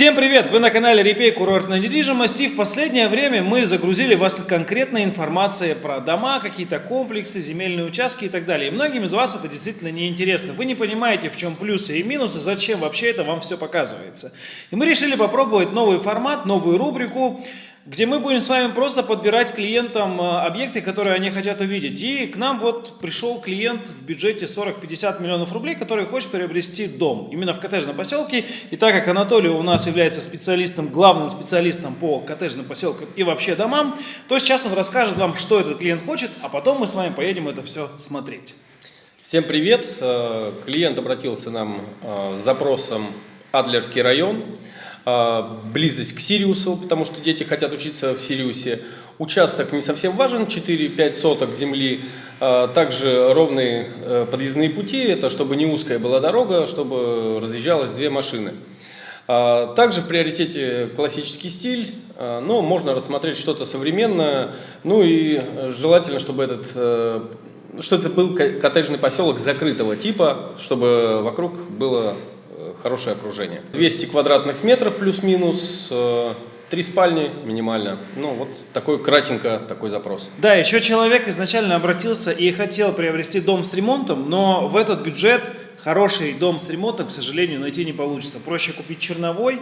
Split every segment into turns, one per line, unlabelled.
Всем привет! Вы на канале Репей Курортная недвижимость и в последнее время мы загрузили вас конкретной информацией про дома, какие-то комплексы, земельные участки и так далее. И многим из вас это действительно не интересно. Вы не понимаете, в чем плюсы и минусы, зачем вообще это вам все показывается. И мы решили попробовать новый формат, новую рубрику где мы будем с вами просто подбирать клиентам э, объекты, которые они хотят увидеть. И к нам вот пришел клиент в бюджете 40-50 миллионов рублей, который хочет приобрести дом именно в коттеджном поселке. И так как Анатолий у нас является специалистом, главным специалистом по коттеджным поселкам и вообще домам, то сейчас он расскажет вам, что этот клиент хочет, а потом мы с вами поедем это все смотреть.
Всем привет! Э, клиент обратился нам э, с запросом Адлерский район. А, близость к Сириусу, потому что дети хотят учиться в Сириусе. Участок не совсем важен, 4-5 соток земли. А, также ровные э, подъездные пути, это чтобы не узкая была дорога, чтобы разъезжалось две машины. А, также в приоритете классический стиль, но можно рассмотреть что-то современное. Ну и желательно, чтобы этот э, что это был коттеджный поселок закрытого типа, чтобы вокруг было хорошее окружение. 200 квадратных метров плюс-минус, э, три спальни минимально. Ну, вот такой кратенько такой запрос.
Да, еще человек изначально обратился и хотел приобрести дом с ремонтом, но в этот бюджет хороший дом с ремонтом, к сожалению, найти не получится. Проще купить черновой,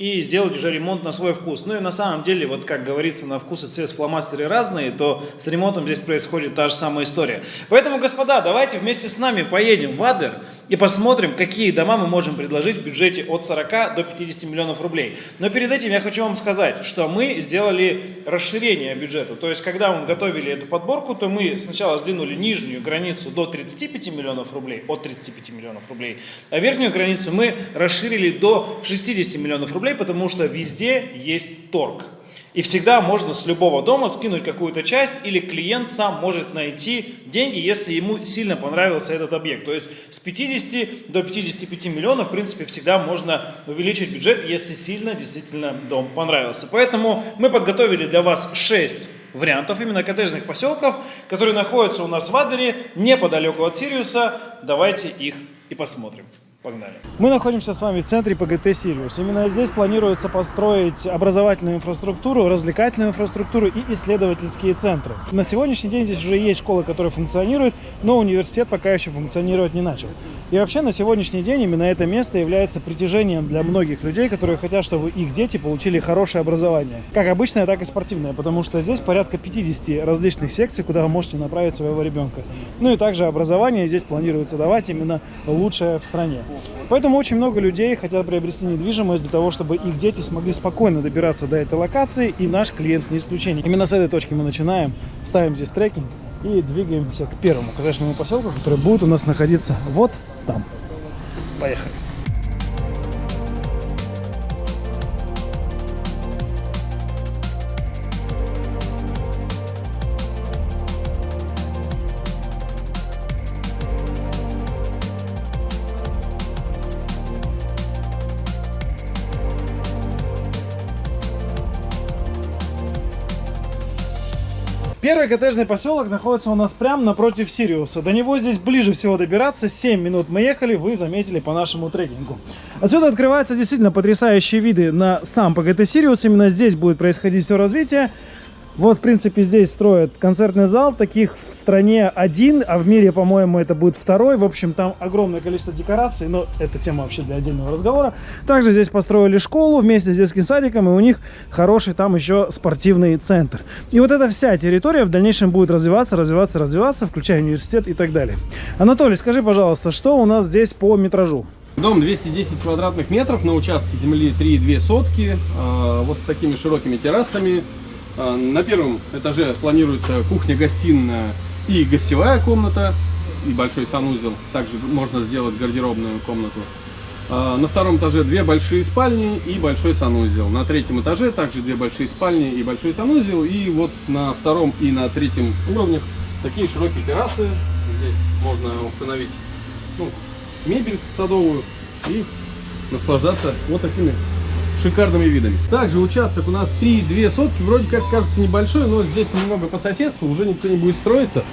и сделать уже ремонт на свой вкус. Ну и на самом деле, вот как говорится, на вкус и цвет фломастеры разные, то с ремонтом здесь происходит та же самая история. Поэтому, господа, давайте вместе с нами поедем в Адер и посмотрим, какие дома мы можем предложить в бюджете от 40 до 50 миллионов рублей. Но перед этим я хочу вам сказать, что мы сделали расширение бюджета. То есть, когда мы готовили эту подборку, то мы сначала сдвинули нижнюю границу до 35 миллионов рублей, от 35 миллионов рублей, а верхнюю границу мы расширили до 60 миллионов рублей, потому что везде есть торг. И всегда можно с любого дома скинуть какую-то часть, или клиент сам может найти деньги, если ему сильно понравился этот объект. То есть с 50 до 55 миллионов, в принципе, всегда можно увеличить бюджет, если сильно действительно дом понравился. Поэтому мы подготовили для вас 6 вариантов именно коттеджных поселков, которые находятся у нас в Адере, неподалеку от Сириуса. Давайте их и посмотрим. Погнали. Мы находимся с вами в центре ПГТ «Сириус». Именно здесь планируется построить образовательную инфраструктуру, развлекательную инфраструктуру и исследовательские центры. На сегодняшний день здесь уже есть школа, которая функционирует, но университет пока еще функционировать не начал. И вообще на сегодняшний день именно это место является притяжением для многих людей, которые хотят, чтобы их дети получили хорошее образование. Как обычное, так и спортивное, потому что здесь порядка 50 различных секций, куда вы можете направить своего ребенка. Ну и также образование здесь планируется давать именно лучшее в стране. Поэтому очень много людей хотят приобрести недвижимость для того, чтобы их дети смогли спокойно добираться до этой локации, и наш клиент не исключение. Именно с этой точки мы начинаем, ставим здесь трекинг и двигаемся к первому коттеджному поселку, который будет у нас находиться вот там. Поехали. Первый коттеджный поселок находится у нас прямо напротив Сириуса. До него здесь ближе всего добираться. 7 минут мы ехали, вы заметили по нашему трекингу. Отсюда открываются действительно потрясающие виды на сам ПГТ Сириус. Именно здесь будет происходить все развитие. Вот, в принципе, здесь строят концертный зал. Таких в стране один, а в мире, по-моему, это будет второй. В общем, там огромное количество декораций, но это тема вообще для отдельного разговора. Также здесь построили школу вместе с детским садиком, и у них хороший там еще спортивный центр. И вот эта вся территория в дальнейшем будет развиваться, развиваться, развиваться, включая университет и так далее. Анатолий, скажи, пожалуйста, что у нас здесь по метражу?
Дом 210 квадратных метров на участке земли 3,2 сотки, а, вот с такими широкими террасами. А, на первом этаже планируется кухня-гостиная и гостевая комната, и большой санузел. Также можно сделать гардеробную комнату. А, на втором этаже две большие спальни и большой санузел. На третьем этаже также две большие спальни и большой санузел. И вот на втором и на третьем уровнях такие широкие террасы. Здесь можно установить ну, мебель садовую и наслаждаться вот такими шикарными видами. Также участок у нас 3,2 сотки, вроде как кажется небольшой, но здесь немного по соседству, уже никто не будет строиться,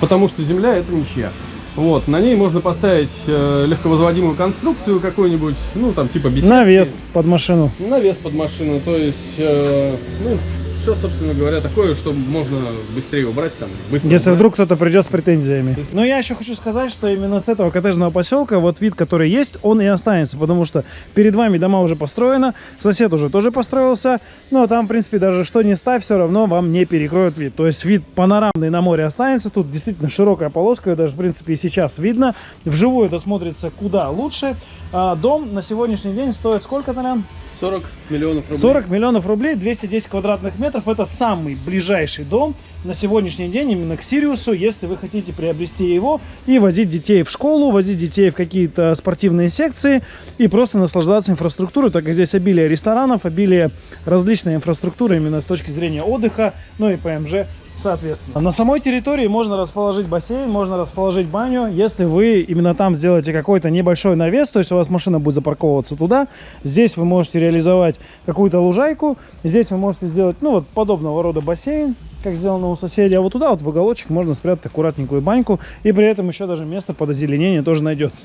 потому что земля это ничья. Вот, на ней можно поставить э, легковозводимую конструкцию какую-нибудь, ну там типа беседки.
Навес под машину.
Навес под машину, то есть, э, ну, все, собственно говоря, такое, что можно быстрее убрать там. Быстро
Если
убрать.
вдруг кто-то придет с претензиями. Но я еще хочу сказать, что именно с этого коттеджного поселка вот вид, который есть, он и останется, потому что перед вами дома уже построено, сосед уже тоже построился, но там, в принципе, даже что не ставь, все равно вам не перекроет вид. То есть вид панорамный на море останется, тут действительно широкая полоска, ее даже, в принципе, и сейчас видно. Вживую это смотрится куда лучше. А, дом на сегодняшний день стоит сколько, Толян?
40 миллионов рублей.
40 миллионов рублей, 210 квадратных метров. Это самый ближайший дом на сегодняшний день именно к Сириусу, если вы хотите приобрести его и возить детей в школу, возить детей в какие-то спортивные секции и просто наслаждаться инфраструктурой, так как здесь обилие ресторанов, обилие различной инфраструктуры именно с точки зрения отдыха, ну и ПМЖ соответственно. На самой территории можно расположить бассейн, можно расположить баню. Если вы именно там сделаете какой-то небольшой навес, то есть у вас машина будет запарковываться туда, здесь вы можете реализовать какую-то лужайку, здесь вы можете сделать, ну вот подобного рода бассейн, как сделано у соседей, а вот туда вот в уголочек можно спрятать аккуратненькую баньку, и при этом еще даже место под озеленение тоже найдется.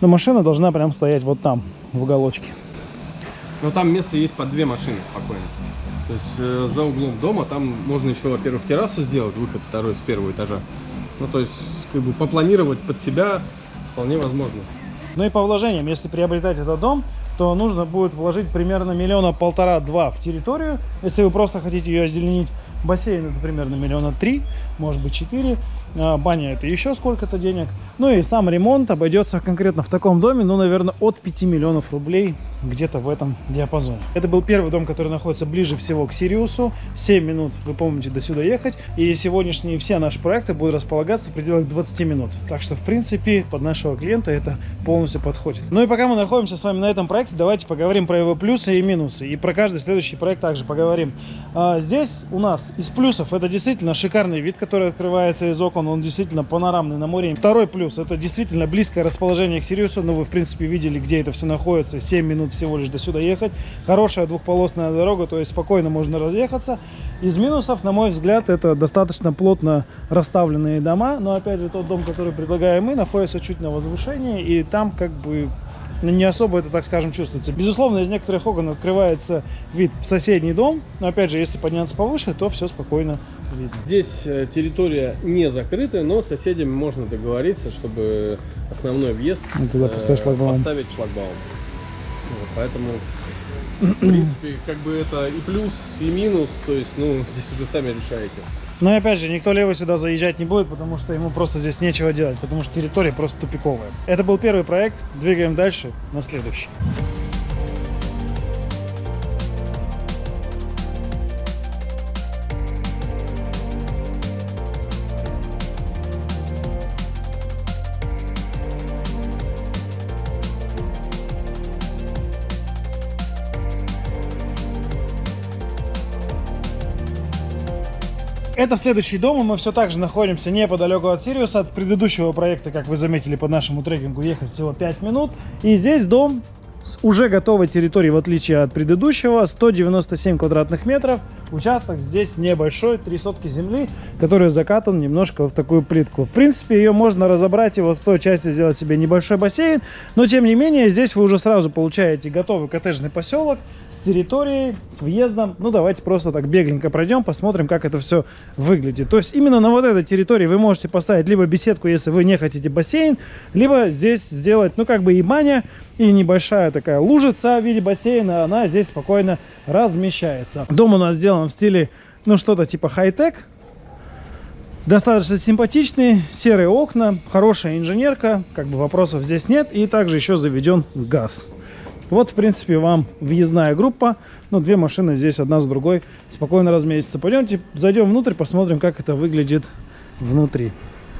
Но машина должна прям стоять вот там, в уголочке.
Но там место есть под две машины спокойно. То есть э, за углом дома там можно еще, во-первых, террасу сделать, выход второй с первого этажа. Ну, то есть, как бы попланировать под себя вполне возможно.
Ну и по вложениям, если приобретать этот дом, то нужно будет вложить примерно миллиона полтора-два в территорию. Если вы просто хотите ее озеленить, бассейн это примерно миллиона три, может быть четыре. А, Баня это еще сколько-то денег. Ну и сам ремонт обойдется конкретно в таком доме, ну, наверное, от 5 миллионов рублей, где-то в этом диапазоне. Это был первый дом, который находится ближе всего к Сириусу. 7 минут, вы помните, до сюда ехать. И сегодняшние все наши проекты будут располагаться в пределах 20 минут. Так что, в принципе, под нашего клиента это полностью подходит. Ну и пока мы находимся с вами на этом проекте, давайте поговорим про его плюсы и минусы. И про каждый следующий проект также поговорим. А, здесь у нас из плюсов это действительно шикарный вид, который открывается из окон. Он действительно панорамный на море. Второй плюс это действительно близкое расположение к Сириусу. Ну, вы, в принципе, видели, где это все находится. 7 минут всего лишь до сюда ехать. Хорошая двухполосная дорога, то есть спокойно можно разъехаться. Из минусов, на мой взгляд, это достаточно плотно расставленные дома. Но, опять же, тот дом, который предлагаем мы, находится чуть на возвышении. И там как бы ну, не особо это, так скажем, чувствуется. Безусловно, из некоторых окон открывается вид в соседний дом. Но, опять же, если подняться повыше, то все спокойно видно.
Здесь э, территория не закрытая, но с соседями можно договориться, чтобы основной въезд
Ну, туда поставить
э,
шлагбаум.
поставить шлагбаум. Вот, поэтому, в принципе, как бы это и плюс, и минус, то есть, ну, здесь уже сами решаете.
Но, опять же, никто левый сюда заезжать не будет, потому что ему просто здесь нечего делать, потому что территория просто тупиковая. Это был первый проект. Двигаем дальше на следующий. Это следующий дом, и мы все так же находимся неподалеку от Сириуса. От предыдущего проекта, как вы заметили, по нашему трекингу ехать всего 5 минут. И здесь дом с уже готовой территорией, в отличие от предыдущего, 197 квадратных метров. Участок здесь небольшой, три сотки земли, который закатан немножко в такую плитку. В принципе, ее можно разобрать и вот в той части сделать себе небольшой бассейн, но тем не менее, здесь вы уже сразу получаете готовый коттеджный поселок, с территорией, с въездом. Ну, давайте просто так бегленько пройдем, посмотрим, как это все выглядит. То есть именно на вот этой территории вы можете поставить либо беседку, если вы не хотите бассейн, либо здесь сделать, ну, как бы и баня, и небольшая такая лужица в виде бассейна, она здесь спокойно размещается. Дом у нас сделан в стиле, ну, что-то типа хай-тек, Достаточно симпатичный, серые окна, хорошая инженерка, как бы вопросов здесь нет. И также еще заведен газ. Вот, в принципе, вам въездная группа. Ну, две машины здесь одна с другой спокойно разместятся. Пойдемте, зайдем внутрь, посмотрим, как это выглядит внутри.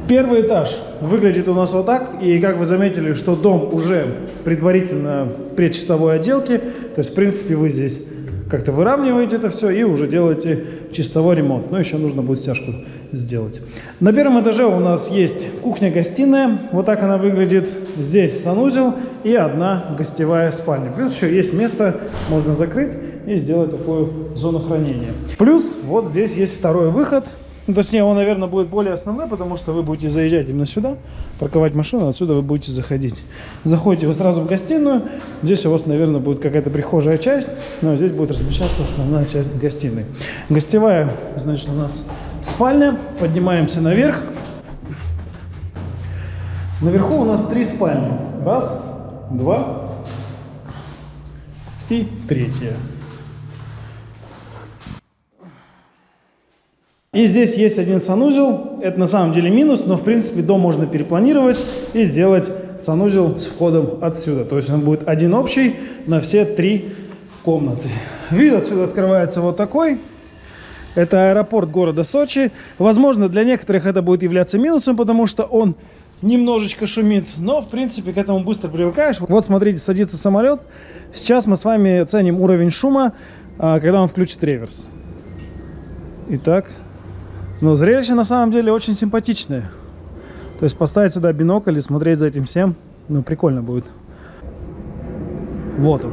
Первый этаж выглядит у нас вот так. И как вы заметили, что дом уже предварительно в предчистовой отделке. То есть, в принципе, вы здесь как-то выравниваете это все и уже делаете чистовой ремонт. Но еще нужно будет стяжку сделать. На первом этаже у нас есть кухня-гостиная. Вот так она выглядит. Здесь санузел и одна гостевая спальня. Плюс еще есть место, можно закрыть и сделать такую зону хранения. Плюс вот здесь есть второй выход. Ну, точнее, он, наверное, будет более основной, потому что вы будете заезжать именно сюда, парковать машину, отсюда вы будете заходить. Заходите вы сразу в гостиную. Здесь у вас, наверное, будет какая-то прихожая часть, но здесь будет размещаться основная часть гостиной. Гостевая, значит, у нас спальня. Поднимаемся наверх. Наверху у нас три спальни. Раз, два и третья. И здесь есть один санузел. Это на самом деле минус, но в принципе дом можно перепланировать и сделать санузел с входом отсюда. То есть он будет один общий на все три комнаты. Вид отсюда открывается вот такой. Это аэропорт города Сочи. Возможно, для некоторых это будет являться минусом, потому что он немножечко шумит. Но, в принципе, к этому быстро привыкаешь. Вот, смотрите, садится самолет. Сейчас мы с вами оценим уровень шума, а, когда он включит реверс. Итак, но зрелище на самом деле очень симпатичное. То есть поставить сюда бинокль и смотреть за этим всем, ну, прикольно будет. Вот он.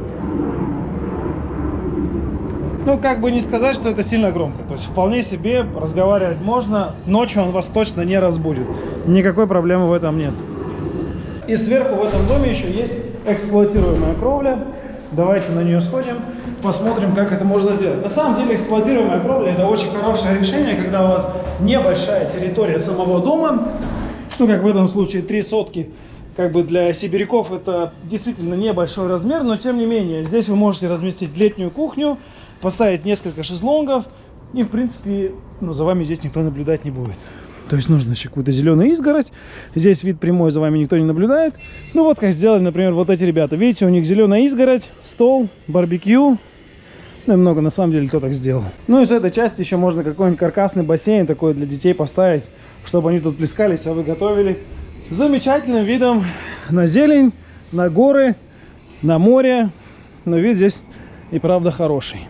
Ну, как бы не сказать, что это сильно громко. То есть вполне себе разговаривать можно. Ночью он вас точно не разбудит. Никакой проблемы в этом нет. И сверху в этом доме еще есть эксплуатируемая кровля. Давайте на нее сходим посмотрим, как это можно сделать. На самом деле эксплуатируемая кровля это очень хорошее решение, когда у вас небольшая территория самого дома, ну как в этом случае три сотки, как бы для сибиряков это действительно небольшой размер, но тем не менее здесь вы можете разместить летнюю кухню, поставить несколько шезлонгов и в принципе ну, за вами здесь никто наблюдать не будет. То есть нужно еще какую-то зеленую изгородь. Здесь вид прямой, за вами никто не наблюдает. Ну вот как сделали, например, вот эти ребята. Видите, у них зеленая изгородь, стол, барбекю, ну и много на самом деле кто так сделал. Ну и с этой части еще можно какой-нибудь каркасный бассейн такой для детей поставить, чтобы они тут плескались, а вы готовили. замечательным видом на зелень, на горы, на море. Но вид здесь и правда хороший.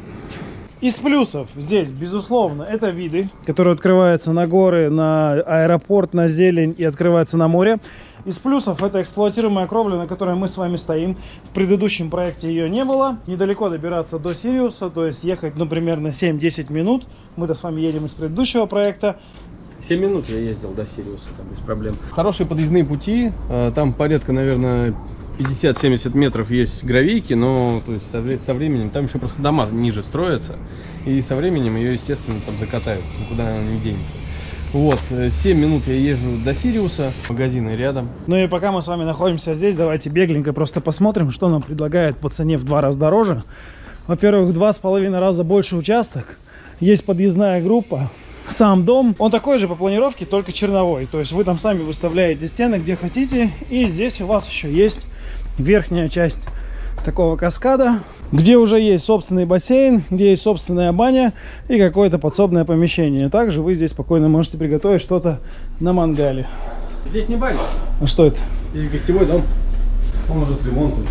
Из плюсов здесь, безусловно, это виды, которые открываются на горы, на аэропорт, на зелень и открываются на море. Из плюсов это эксплуатируемая кровля, на которой мы с вами стоим. В предыдущем проекте ее не было. Недалеко добираться до Сириуса, то есть ехать, ну, примерно 7-10 минут. Мы-то с вами едем из предыдущего проекта.
7 минут я ездил до Сириуса, там без проблем. Хорошие подъездные пути, а, там порядка, наверное, 50-70 метров есть гравийки, но то есть со, со временем там еще просто дома ниже строятся, и со временем ее, естественно, там закатают, никуда она не денется. Вот, 7 э, минут я езжу до Сириуса, магазины рядом.
Ну и пока мы с вами находимся здесь, давайте бегленько просто посмотрим, что нам предлагает по цене в два раза дороже. Во-первых, два с половиной раза больше участок, есть подъездная группа, сам дом, он такой же по планировке, только черновой. То есть вы там сами выставляете стены, где хотите, и здесь у вас еще есть верхняя часть такого каскада, где уже есть собственный бассейн, где есть собственная баня и какое-то подсобное помещение. Также вы здесь спокойно можете приготовить что-то на мангале.
Здесь не баня.
А что это?
Здесь гостевой дом. Он уже с ремонтом.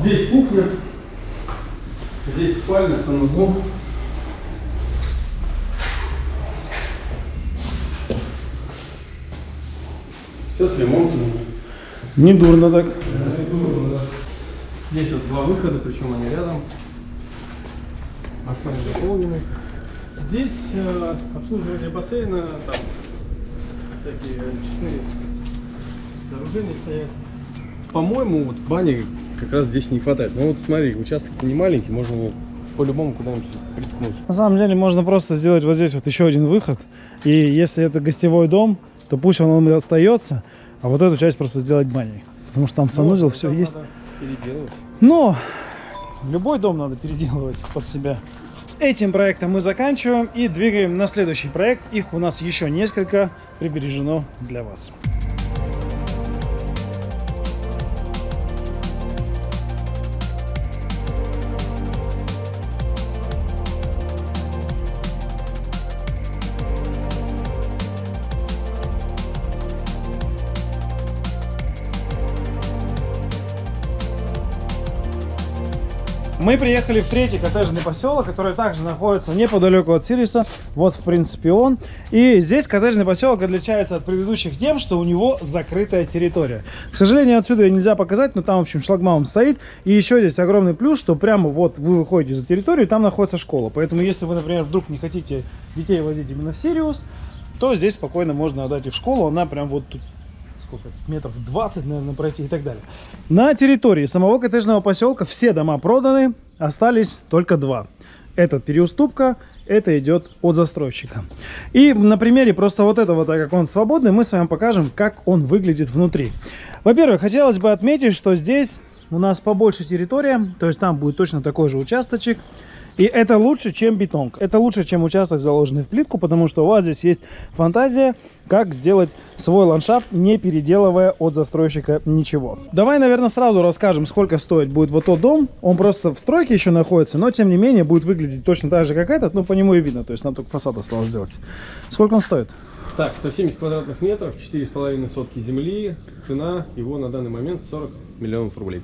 Здесь кухня. Здесь спальня, санузел. Все с ремонтом.
Не дурно так.
Не дурно, да. Здесь вот два выхода, причем они рядом. Бассейн заполненный. Здесь э, обслуживание бассейна, там такие четыре сооружения стоят. По-моему, вот бани как раз здесь не хватает. Ну вот смотри, участок не маленький, можно по-любому куда-нибудь приткнуть.
На самом деле можно просто сделать вот здесь вот еще один выход. И если это гостевой дом, то пусть он остается, а вот эту часть просто сделать баней. Потому что там санузел, ну, все есть. Но любой дом надо переделывать под себя. С этим проектом мы заканчиваем и двигаем на следующий проект. Их у нас еще несколько прибережено для вас. Мы приехали в третий коттеджный поселок, который также находится неподалеку от Сириса. Вот, в принципе, он. И здесь коттеджный поселок отличается от предыдущих тем, что у него закрытая территория. К сожалению, отсюда ее нельзя показать, но там, в общем, шлагбаум стоит. И еще здесь огромный плюс, что прямо вот вы выходите за территорию, там находится школа. Поэтому, если вы, например, вдруг не хотите детей возить именно в Сириус, то здесь спокойно можно отдать их в школу. Она прям вот тут сколько, метров 20, наверное, пройти и так далее. На территории самого коттеджного поселка все дома проданы, остались только два. Это переуступка, это идет от застройщика. И на примере просто вот этого, так как он свободный, мы с вами покажем, как он выглядит внутри. Во-первых, хотелось бы отметить, что здесь у нас побольше территория, то есть там будет точно такой же участочек. И это лучше, чем бетон. Это лучше, чем участок, заложенный в плитку, потому что у вас здесь есть фантазия, как сделать свой ландшафт, не переделывая от застройщика ничего. Давай, наверное, сразу расскажем, сколько стоит будет вот тот дом. Он просто в стройке еще находится, но, тем не менее, будет выглядеть точно так же, как этот. Ну, по нему и видно, то есть нам только фасад осталось сделать. Сколько он стоит?
Так, 170 квадратных метров, 4,5 сотки земли. Цена его на данный момент 40 миллионов рублей.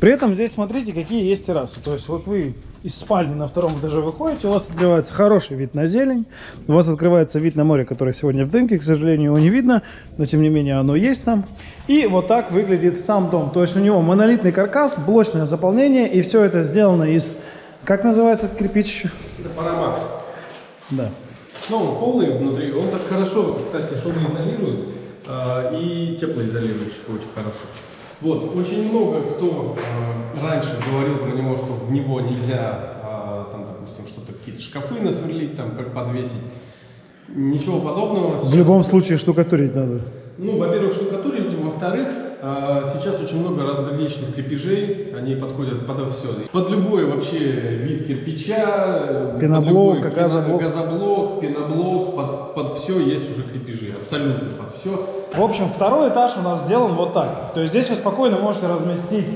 При этом здесь смотрите, какие есть террасы. То есть вот вы из спальни на втором этаже выходите, у вас открывается хороший вид на зелень, у вас открывается вид на море, которое сегодня в дымке, к сожалению, его не видно, но тем не менее оно есть там. И вот так выглядит сам дом. То есть у него монолитный каркас, блочное заполнение, и все это сделано из, как называется этот кирпич?
Это Парамакс.
Да.
Ну, он полный внутри, он так хорошо, кстати, шумоизолирует э, и теплоизолирующий очень хорошо. Вот, очень много кто э, раньше говорил про него, что в него нельзя, э, там, допустим, что-то какие-то шкафы насверлить, там, подвесить. Ничего подобного.
В любом случае штукатурить надо.
Ну, во-первых, штукатурить, во-вторых, э, сейчас очень много различных крепежей, они подходят под все. Под любой вообще вид кирпича,
Пеноблок,
под любой
газоблок.
газоблок, пеноблок, под, под все есть уже крепежи, абсолютно под все.
В общем, второй этаж у нас сделан вот так. То есть здесь вы спокойно можете разместить,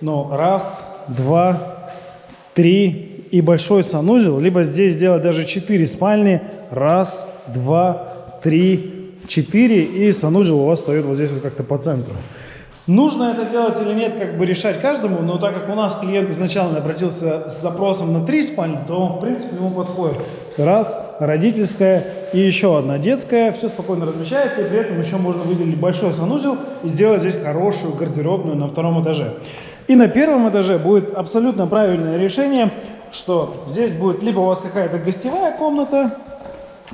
ну, раз, два, три и большой санузел, либо здесь сделать даже четыре спальни. Раз, два, три, четыре, и санузел у вас стоит вот здесь вот как-то по центру. Нужно это делать или нет, как бы решать каждому, но так как у нас клиент изначально обратился с запросом на три спальни, то он, в принципе, ему подходит. Раз, родительская и еще одна детская, все спокойно размещается, и при этом еще можно выделить большой санузел и сделать здесь хорошую гардеробную на втором этаже. И на первом этаже будет абсолютно правильное решение, что здесь будет либо у вас какая-то гостевая комната,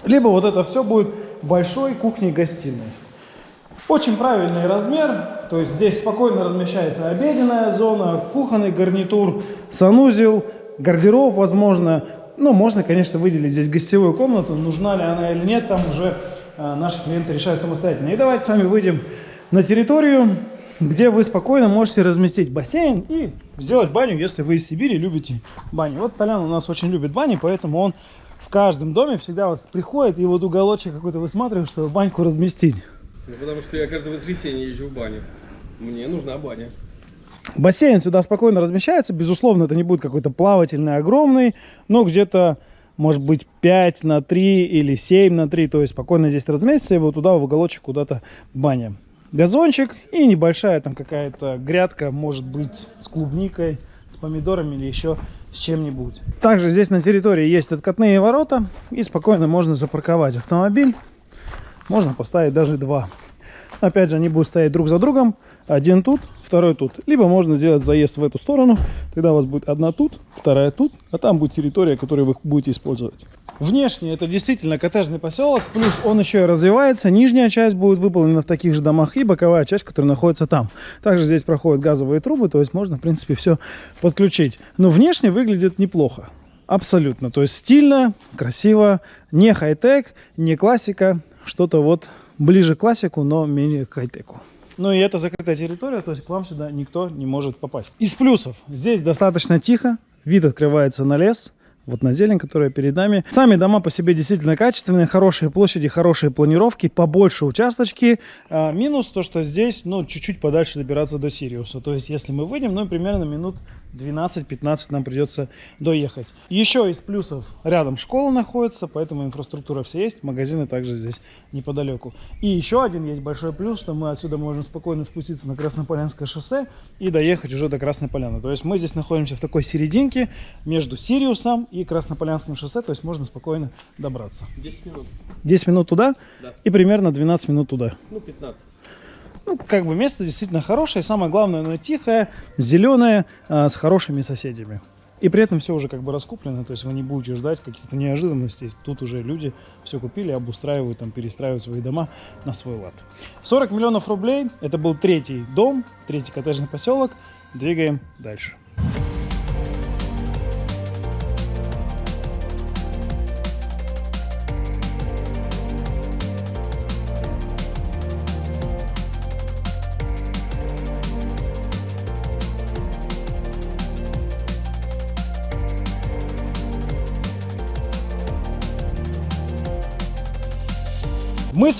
либо вот это все будет большой кухней-гостиной. Очень правильный размер, то есть здесь спокойно размещается обеденная зона, кухонный гарнитур, санузел, гардероб, возможно. Ну, можно, конечно, выделить здесь гостевую комнату, нужна ли она или нет, там уже э, наши клиенты решают самостоятельно. И давайте с вами выйдем на территорию, где вы спокойно можете разместить бассейн и сделать баню, если вы из Сибири любите баню. Вот Толян у нас очень любит бани, поэтому он в каждом доме всегда вот приходит и вот уголочек какой-то высматривает, чтобы баньку разместить.
Ну, потому что я каждое воскресенье езжу в баню. Мне нужна баня.
Бассейн сюда спокойно размещается. Безусловно, это не будет какой-то плавательный, огромный, но где-то, может быть, 5 на 3 или 7 на 3. То есть спокойно здесь разместится, и вот туда в уголочек куда-то баня. Газончик и небольшая там какая-то грядка, может быть, с клубникой, с помидорами или еще с чем-нибудь. Также здесь на территории есть откатные ворота, и спокойно можно запарковать автомобиль. Можно поставить даже два. Опять же, они будут стоять друг за другом. Один тут, второй тут. Либо можно сделать заезд в эту сторону. Тогда у вас будет одна тут, вторая тут. А там будет территория, которую вы будете использовать. Внешне это действительно коттеджный поселок. Плюс он еще и развивается. Нижняя часть будет выполнена в таких же домах. И боковая часть, которая находится там. Также здесь проходят газовые трубы. То есть можно, в принципе, все подключить. Но внешне выглядит неплохо. Абсолютно. То есть стильно, красиво, не хай-тек, не классика. Что-то вот ближе к классику, но менее к хай-теку. Ну и это закрытая территория, то есть к вам сюда никто не может попасть. Из плюсов. Здесь достаточно тихо, вид открывается на лес, вот на зелень, которая перед нами. Сами дома по себе действительно качественные, хорошие площади, хорошие планировки, побольше участочки. А, минус то, что здесь, ну, чуть-чуть подальше добираться до Сириуса. То есть, если мы выйдем, ну, примерно минут 12-15 нам придется доехать. Еще из плюсов рядом школа находится, поэтому инфраструктура вся есть, магазины также здесь неподалеку. И еще один есть большой плюс, что мы отсюда можем спокойно спуститься на Краснополянское шоссе и доехать уже до Красной Поляны. То есть мы здесь находимся в такой серединке между Сириусом и Краснополянским шоссе, то есть можно спокойно добраться.
10 минут.
10 минут туда
Да.
и примерно 12 минут туда.
Ну, 15.
Ну, как бы место действительно хорошее, самое главное, оно тихое, зеленое, а, с хорошими соседями. И при этом все уже как бы раскуплено, то есть вы не будете ждать каких-то неожиданностей. Тут уже люди все купили, обустраивают, там, перестраивают свои дома на свой лад. 40 миллионов рублей, это был третий дом, третий коттеджный поселок. Двигаем дальше.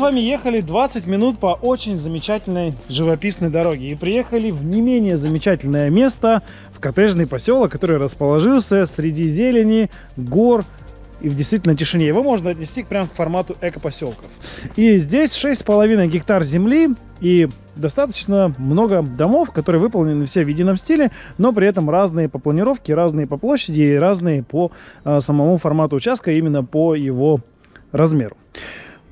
С вами ехали 20 минут по очень замечательной живописной дороге и приехали в не менее замечательное место, в коттеджный поселок, который расположился среди зелени, гор и в действительно тишине. Его можно отнести прямо к формату экопоселков. И здесь 6,5 гектар земли и достаточно много домов, которые выполнены все в едином стиле, но при этом разные по планировке, разные по площади и разные по а, самому формату участка, именно по его размеру.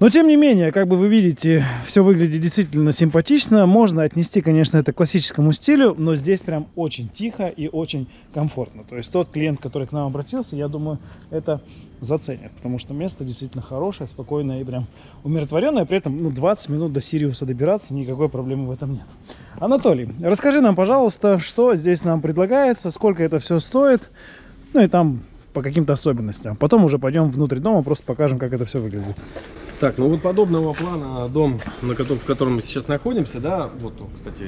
Но тем не менее, как бы вы видите, все выглядит действительно симпатично. Можно отнести, конечно, это к классическому стилю, но здесь прям очень тихо и очень комфортно. То есть тот клиент, который к нам обратился, я думаю, это заценит, потому что место действительно хорошее, спокойное и прям умиротворенное. При этом ну, 20 минут до Сириуса добираться, никакой проблемы в этом нет. Анатолий, расскажи нам, пожалуйста, что здесь нам предлагается, сколько это все стоит, ну и там по каким-то особенностям. Потом уже пойдем внутрь дома, просто покажем, как это все выглядит.
Так, ну вот подобного плана дом, на котором, в котором мы сейчас находимся, да, вот, он, кстати,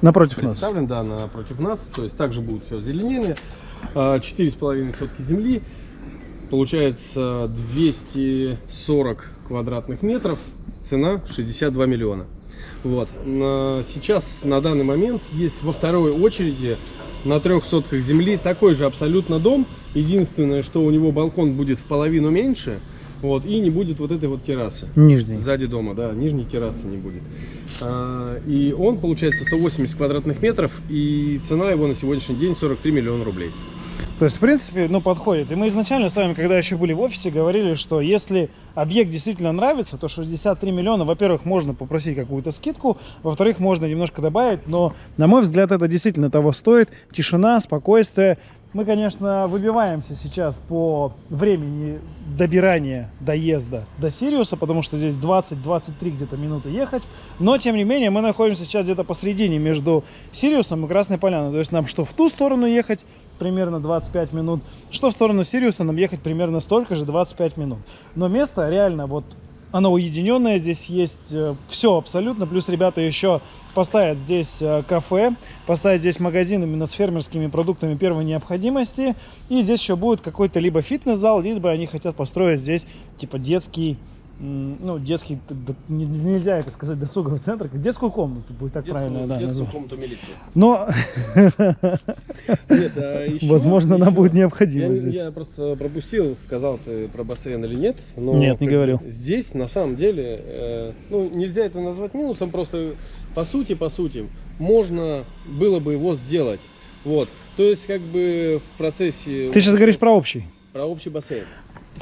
Напротив нас.
представлен, да, напротив нас. То есть также будет все озеленение. А, Четыре с половиной сотки земли. Получается 240 квадратных метров. Цена 62 миллиона. Вот. На- Сейчас, на данный момент, есть во второй очереди на трех сотках земли такой же абсолютно дом. Единственное, что у него балкон будет в половину меньше. Вот, и не будет вот этой вот террасы.
Нижний.
Сзади дома, да, нижней террасы не будет. А, и он получается 180 квадратных метров, и цена его на сегодняшний день 43 миллиона рублей.
То есть, в принципе, ну, подходит. И мы изначально с вами, когда еще были в офисе, говорили, что если объект действительно нравится, то 63 миллиона, во-первых, можно попросить какую-то скидку, во-вторых, можно немножко добавить, но, на мой взгляд, это действительно того стоит. Тишина, спокойствие. Мы, конечно, выбиваемся сейчас по времени добирания, доезда до Сириуса, потому что здесь 20-23 где-то минуты ехать. Но, тем не менее, мы находимся сейчас где-то посредине между Сириусом и Красной Поляной. То есть нам что в ту сторону ехать, примерно 25 минут, что в сторону Сириуса нам ехать примерно столько же, 25 минут. Но место реально вот оно уединенное, здесь есть все абсолютно, плюс ребята еще поставят здесь э, кафе, поставят здесь магазин именно с фермерскими продуктами первой необходимости, и здесь еще будет какой-то либо фитнес-зал, либо они хотят построить здесь типа детский, ну детский, нельзя это сказать, досуговый центр, как детскую комнату, будет так правильно, да, назвать.
комнату милиции.
Но,
Нет, а еще-
возможно, она будет
Я,
необходима здесь.
я просто пропустил, сказал ты про бассейн или нет. Но
Нет, не говорил.
Здесь, на самом деле, э, ну, нельзя это назвать минусом, просто по сути, по сути, можно было бы его сделать. Вот. То есть, как бы в процессе...
Ты сейчас говоришь про общий.
Про общий бассейн.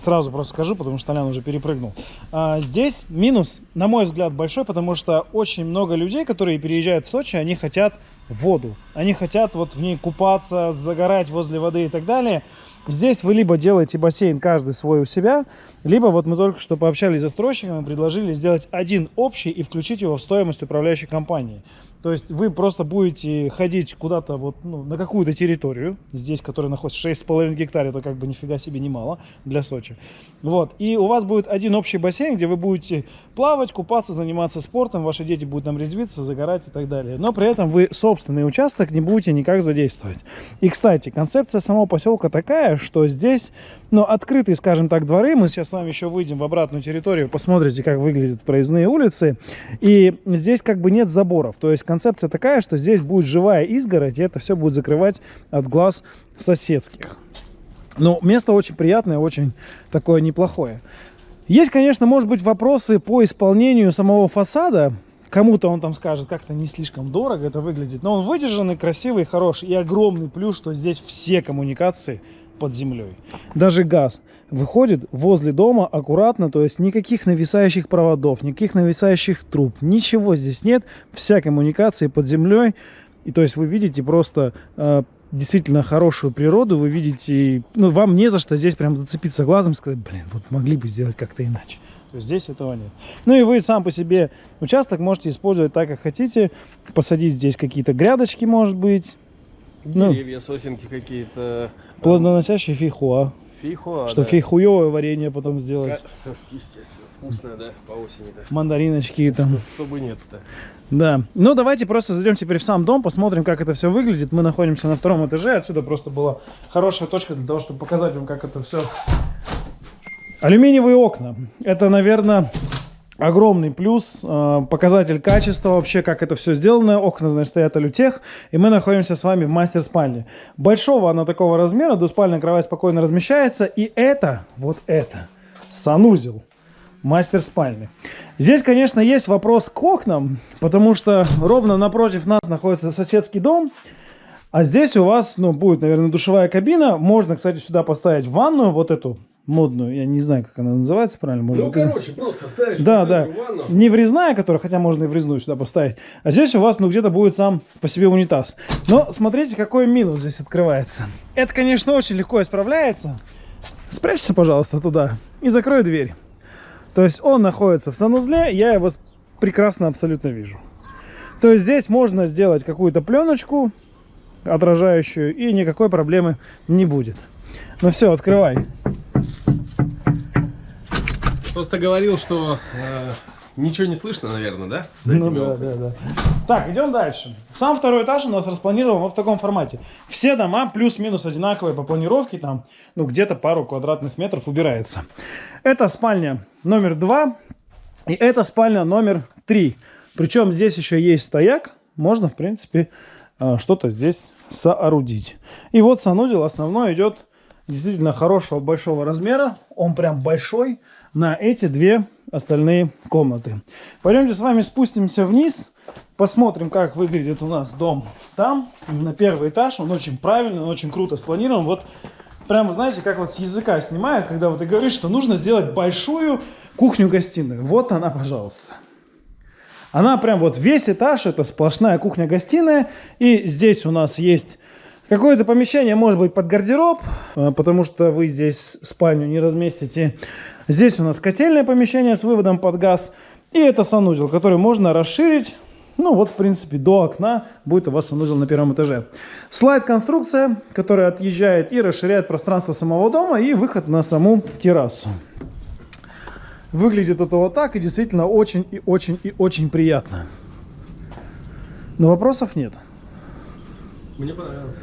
Сразу просто скажу, потому что Толян уже перепрыгнул. А, здесь минус, на мой взгляд, большой, потому что очень много людей, которые переезжают в Сочи, они хотят воду. Они хотят вот в ней купаться, загорать возле воды и так далее. Здесь вы либо делаете бассейн каждый свой у себя, либо вот мы только что пообщались с застройщиком и предложили сделать один общий и включить его в стоимость управляющей компании. То есть вы просто будете ходить куда-то вот ну, на какую-то территорию, здесь, которая находится 6,5 гектар, это как бы нифига себе немало для Сочи. Вот. И у вас будет один общий бассейн, где вы будете плавать, купаться, заниматься спортом, ваши дети будут там резвиться, загорать и так далее. Но при этом вы собственный участок не будете никак задействовать. И, кстати, концепция самого поселка такая, что здесь ну, открытые, скажем так, дворы. Мы сейчас с вами еще выйдем в обратную территорию, посмотрите, как выглядят проездные улицы. И здесь как бы нет заборов. То есть концепция такая, что здесь будет живая изгородь, и это все будет закрывать от глаз соседских. Но место очень приятное, очень такое неплохое. Есть, конечно, может быть, вопросы по исполнению самого фасада. Кому-то он там скажет, как-то не слишком дорого это выглядит. Но он выдержанный, красивый, хороший. И огромный плюс, что здесь все коммуникации под землей. Даже газ выходит возле дома аккуратно, то есть никаких нависающих проводов, никаких нависающих труб, ничего здесь нет. Вся коммуникация под землей. И то есть вы видите просто э, действительно хорошую природу, вы видите, ну, вам не за что здесь прям зацепиться глазом и сказать, блин, вот могли бы сделать как-то иначе. То есть здесь этого нет. Ну и вы сам по себе участок можете использовать так, как хотите. Посадить здесь какие-то грядочки, может быть.
Ну. Деревья, ну, сосенки какие-то.
Плодоносящие фейхуа.
Фейхуа,
Что да. фейхуевое варенье потом сделать.
Естественно, вкусное, да, по осени-то.
Мандариночки там.
Чтобы нет-то.
Да. Ну, давайте просто зайдем теперь в сам дом, посмотрим, как это все выглядит. Мы находимся на втором этаже. Отсюда просто была хорошая точка для того, чтобы показать вам, как это все. Алюминиевые окна. Это, наверное, огромный плюс, э, показатель качества вообще, как это все сделано. Окна, значит, стоят алютех, и мы находимся с вами в мастер-спальне. Большого она такого размера, двуспальная кровать спокойно размещается, и это, вот это, санузел мастер спальни. Здесь, конечно, есть вопрос к окнам, потому что ровно напротив нас находится соседский дом, а здесь у вас, ну, будет, наверное, душевая кабина. Можно, кстати, сюда поставить ванную, вот эту модную, я не знаю, как она называется правильно. Может,
ну, короче, просто ставишь
да, да. ванну. Не врезная, которая, хотя можно и врезную сюда поставить. А здесь у вас, ну, где-то будет сам по себе унитаз. Но смотрите, какой минус здесь открывается. Это, конечно, очень легко исправляется. Спрячься, пожалуйста, туда и закрой дверь. То есть он находится в санузле, я его прекрасно абсолютно вижу. То есть здесь можно сделать какую-то пленочку отражающую, и никакой проблемы не будет. Ну все, открывай.
Просто говорил, что э, ничего не слышно, наверное, да?
За ну да, да, да. Так, идем дальше. Сам второй этаж у нас распланирован вот в таком формате. Все дома плюс-минус одинаковые по планировке, там, ну, где-то пару квадратных метров убирается. Это спальня номер два, и это спальня номер три. Причем здесь еще есть стояк, можно, в принципе, э, что-то здесь соорудить. И вот санузел основной идет действительно хорошего большого размера. Он прям большой на эти две остальные комнаты. Пойдемте с вами спустимся вниз, посмотрим, как выглядит у нас дом там, на первый этаж. Он очень правильный, он очень круто спланирован. Вот прямо, знаете, как вот с языка снимает, когда вот ты говоришь, что нужно сделать большую кухню-гостиную. Вот она, пожалуйста. Она прям вот весь этаж, это сплошная кухня-гостиная. И здесь у нас есть Какое-то помещение может быть под гардероб, а, потому что вы здесь спальню не разместите. Здесь у нас котельное помещение с выводом под газ. И это санузел, который можно расширить. Ну вот, в принципе, до окна будет у вас санузел на первом этаже. Слайд-конструкция, которая отъезжает и расширяет пространство самого дома и выход на саму террасу. Выглядит это вот так и действительно очень и очень и очень приятно. Но вопросов нет.
Мне понравилось.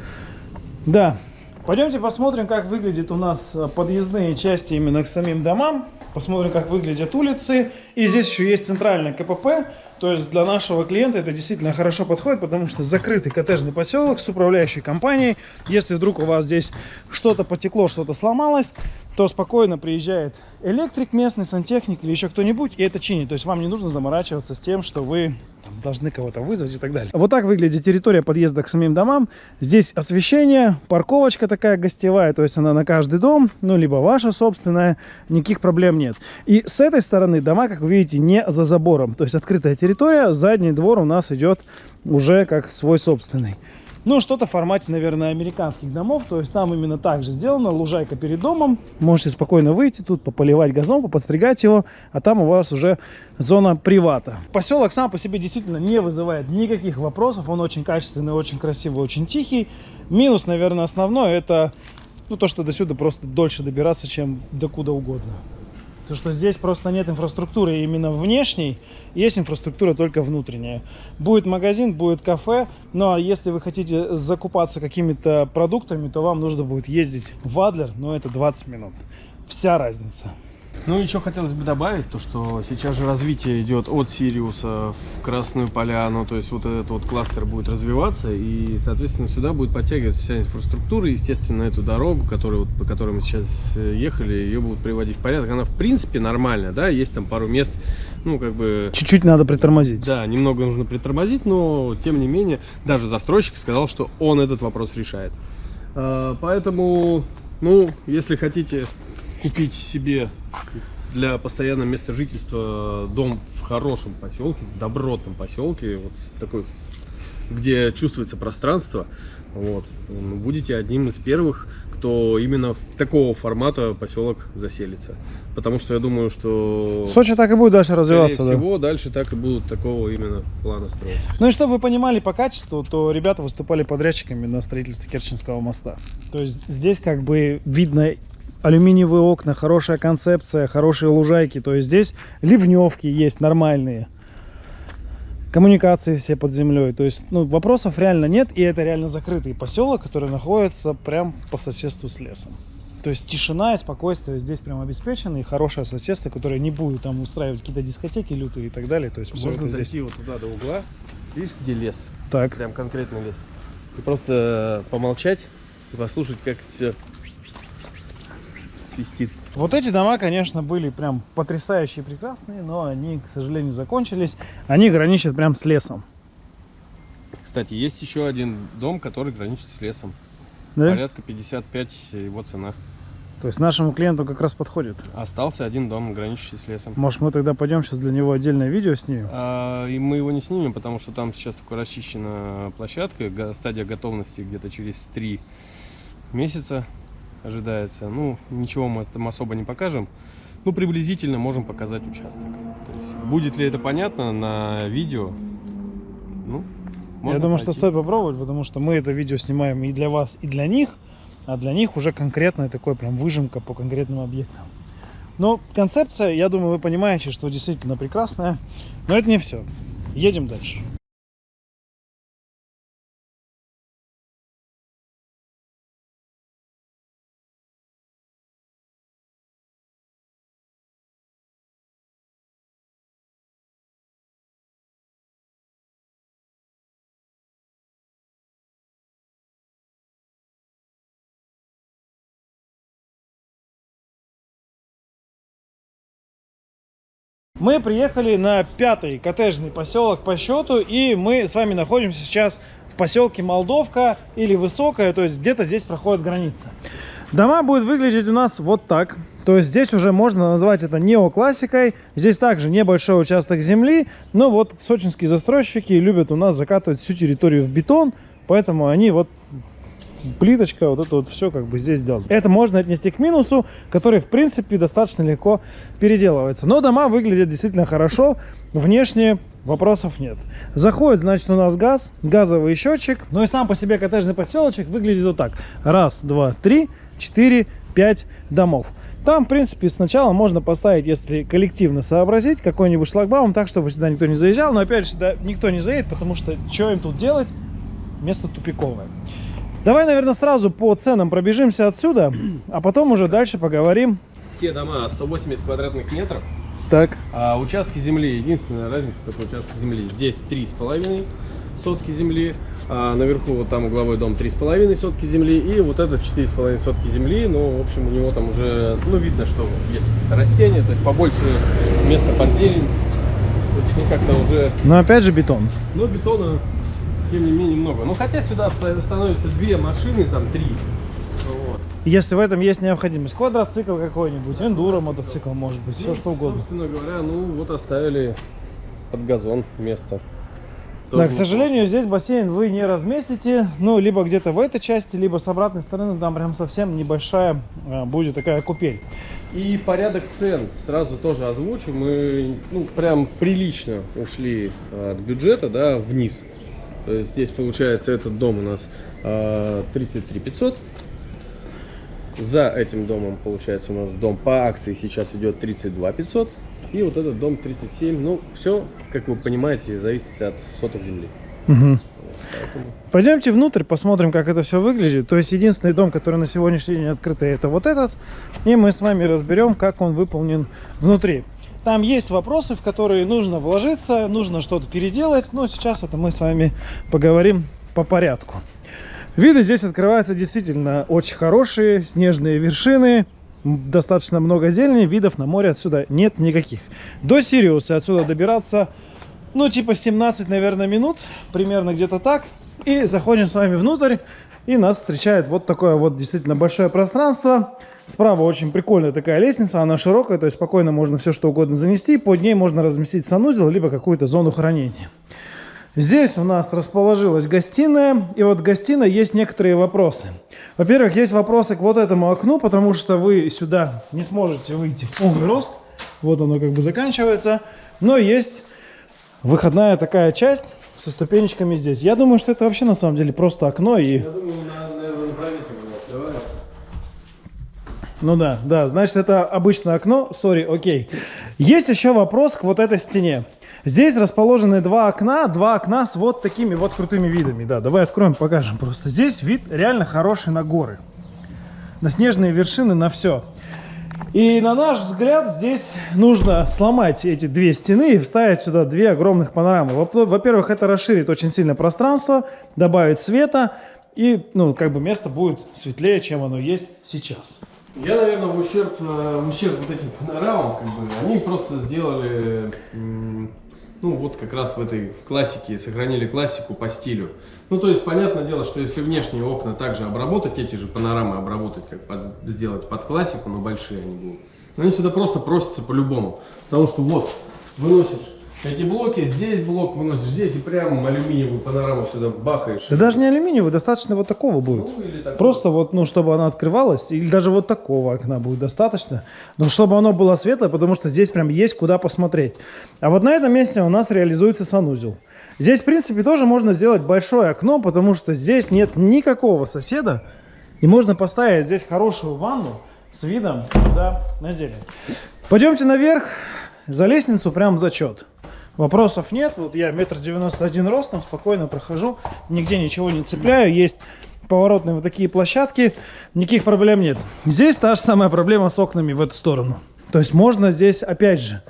Да. Пойдемте посмотрим, как выглядят у нас э, подъездные части именно к самим домам. Посмотрим, как выглядят улицы. И здесь еще есть центральное КПП. То есть для нашего клиента это действительно хорошо подходит, потому что закрытый коттеджный поселок с управляющей компанией. Если вдруг у вас здесь что-то потекло, что-то сломалось, то спокойно приезжает электрик местный, сантехник или еще кто-нибудь, и это чинит. То есть вам не нужно заморачиваться с тем, что вы там, должны кого-то вызвать и так далее. Вот так выглядит территория подъезда к самим домам. Здесь освещение, парковочка такая гостевая, то есть она на каждый дом, ну, либо ваша собственная, никаких проблем нет. И с этой стороны дома, как вы видите, не за забором, то есть открытая территория, задний двор у нас идет уже как свой собственный. Ну, что-то в формате, наверное, американских домов. То есть там именно так же сделано. Лужайка перед домом. Можете спокойно выйти тут, пополивать газон, поподстригать его. А там у вас уже зона привата. Поселок сам по себе действительно не вызывает никаких вопросов. Он очень качественный, очень красивый, очень тихий. Минус, наверное, основной это ну, то, что до сюда просто дольше добираться, чем до куда угодно. Потому что здесь просто нет инфраструктуры именно внешней, есть инфраструктура только внутренняя. Будет магазин, будет кафе, но если вы хотите закупаться какими-то продуктами, то вам нужно будет ездить в Адлер, но это 20 минут. Вся разница.
Ну, еще хотелось бы добавить, то, что сейчас же развитие идет от Сириуса в Красную Поляну, то есть вот этот вот кластер будет развиваться, и, соответственно, сюда будет подтягиваться вся инфраструктура, естественно, эту дорогу, которую, вот, по которой мы сейчас э, ехали, ее будут приводить в порядок. Она, в принципе, нормальная, да, есть там пару мест, ну, как бы...
Чуть-чуть надо притормозить.
Да, немного нужно притормозить, но, тем не менее, даже застройщик сказал, что он этот вопрос решает. А, поэтому, ну, если хотите купить себе для постоянного места жительства дом в хорошем поселке, в добротном поселке, вот такой, где чувствуется пространство, вот, будете одним из первых, кто именно в такого формата поселок заселится. Потому что я думаю, что...
Сочи так и будет дальше развиваться,
Скорее всего, дальше так и будут такого именно плана строиться.
Ну и чтобы вы понимали по качеству, то ребята выступали подрядчиками на строительстве Керченского моста. То есть здесь как бы видно алюминиевые окна, хорошая концепция, хорошие лужайки. То есть здесь ливневки есть нормальные. Коммуникации все под землей. То есть ну, вопросов реально нет. И это реально закрытый поселок, который находится прям по соседству с лесом. То есть тишина и спокойствие здесь прям обеспечены. И хорошее соседство, которое не будет там устраивать какие-то дискотеки лютые и так далее. То есть все
Можно
это
дойти
здесь.
вот туда до угла. Видишь, где лес?
Так.
Прям конкретно лес. И просто помолчать и послушать, как все свистит.
Вот эти дома, конечно, были прям потрясающие, прекрасные, но они, к сожалению, закончились. Они граничат прям с лесом.
Кстати, есть еще один дом, который граничит с лесом.
Да?
Порядка 55 его цена.
То есть нашему клиенту как раз подходит.
Остался один дом, граничащий с лесом.
Может, мы тогда пойдем сейчас для него отдельное видео снимем?
А, и мы его не снимем, потому что там сейчас только расчищена площадка. Стадия готовности где-то через 3 месяца ожидается. Ну, ничего мы там особо не покажем. Ну, приблизительно можем показать участок. То есть, будет ли это понятно на видео? Ну,
Я думаю, что
пойти.
стоит попробовать, потому что мы это видео снимаем и для вас, и для них. А для них уже конкретная такой прям выжимка по конкретным объектам. Но концепция, я думаю, вы понимаете, что действительно прекрасная. Но это не все. Едем дальше. Мы приехали на пятый коттеджный поселок по счету, и мы с вами находимся сейчас в поселке Молдовка или Высокая, то есть где-то здесь проходит граница. Дома будут выглядеть у нас вот так. То есть здесь уже можно назвать это неоклассикой. Здесь также небольшой участок земли, но вот сочинские застройщики любят у нас закатывать всю территорию в бетон, поэтому они вот плиточка, вот это вот все как бы здесь сделано. Это можно отнести к минусу, который в принципе достаточно легко переделывается. Но дома выглядят действительно хорошо, внешне вопросов нет. Заходит, значит, у нас газ, газовый счетчик. Ну и сам по себе коттеджный поселочек выглядит вот так. Раз, два, три, четыре, пять домов. Там, в принципе, сначала можно поставить, если коллективно сообразить, какой-нибудь шлагбаум, так, чтобы сюда никто не заезжал. Но, опять же, сюда никто не заедет, потому что что им тут делать? Место тупиковое. Давай, наверное, сразу по ценам пробежимся отсюда, а потом уже дальше поговорим.
Все дома 180 квадратных метров.
Так,
А участки земли, единственная разница такой участок земли. Здесь три с половиной сотки земли, а наверху вот там угловой дом три с половиной сотки земли и вот этот четыре с половиной сотки земли. Ну, в общем, у него там уже, ну, видно, что есть растения, то есть побольше места под зелень. Ну, как-то уже,
но опять же бетон.
ну, бетона, тем не менее, много. Ну, хотя сюда ста- становятся две машины, там три. Вот.
Если в этом есть необходимость. Квадроцикл какой-нибудь, эндуро мотоцикл, может быть, все
Ну,
что угодно.
Собственно говоря, ну, вот оставили под газон место.
Да, к сожалению, здесь бассейн вы не разместите, ну, либо где-то в этой части, либо с обратной стороны, там прям совсем небольшая а, будет такая купель.
И порядок цен сразу тоже озвучу. Мы, ну, прям прилично ушли от бюджета, да, вниз. То есть здесь, получается, этот дом у нас э, 33 500. За этим домом, получается, у нас дом по акции сейчас идет 32 500. И вот этот дом 37. Ну, все, как вы понимаете, зависит от соток земли.
Угу. Поэтому... Пойдемте внутрь, посмотрим, как это все выглядит. То есть, единственный дом, который на сегодняшний день открытый, это вот этот. И мы с вами разберем, как он выполнен внутри. Там есть вопросы, в которые нужно вложиться, нужно что-то переделать. Но сейчас это мы с вами поговорим по порядку. Виды здесь открываются действительно очень хорошие. Снежные вершины, достаточно много зелени, видов на море отсюда нет никаких. До Сириуса отсюда добираться, ну, типа 17, наверное, минут, примерно где-то так. И заходим с вами внутрь, и нас встречает вот такое вот действительно большое пространство. Справа очень прикольная такая лестница, она широкая, то есть спокойно можно все что угодно занести. Под ней можно разместить санузел, либо какую-то зону хранения. Здесь у нас расположилась гостиная, и вот в гостиной есть некоторые вопросы. Во-первых, есть вопросы к вот этому окну, потому что вы сюда не сможете выйти в полный рост. Вот оно как бы заканчивается. Но есть выходная такая часть со ступенечками здесь. Я думаю, что это вообще на самом деле просто окно и... Я думаю, наверное, на ну да, да, значит, это обычное окно, сори, окей. Есть еще вопрос к вот этой стене. Здесь расположены два окна, два окна с вот такими вот крутыми видами. Да, давай откроем, покажем просто. Здесь вид реально хороший на горы, на снежные вершины, на все. И на наш взгляд здесь нужно сломать эти две стены и вставить сюда две огромных панорамы. Во-первых, это расширит очень сильно пространство, добавит света, и ну, как бы место будет светлее, чем оно есть сейчас.
Я, наверное, в ущерб, э, в ущерб вот этим панорамам, как бы, они просто сделали, ну, вот как раз в этой классике, сохранили классику по стилю. Ну, то есть, понятное дело, что если внешние окна также обработать, эти же панорамы обработать, как под, сделать под классику, но большие они будут, но они сюда просто просятся по-любому. Потому что вот, выносишь эти блоки, здесь блок выносишь, здесь и прям алюминиевую панораму сюда бахаешь.
Да даже не алюминиевую, достаточно вот такого будет. Ну, Просто вот, ну, чтобы она открывалась, или даже вот такого окна будет достаточно. Но чтобы оно было светлое, потому что здесь прям есть куда посмотреть. А вот на этом месте у нас реализуется санузел. Здесь, в принципе, тоже можно сделать большое окно, потому что здесь нет никакого соседа. И можно поставить здесь хорошую ванну с видом туда на зелень. Пойдемте наверх, за лестницу прям зачет. Вопросов нет. Вот я метр девяносто один ростом, спокойно прохожу, нигде ничего не цепляю. Есть поворотные вот такие площадки, никаких проблем нет. Здесь та же самая проблема с окнами в эту сторону. То есть можно здесь, опять же,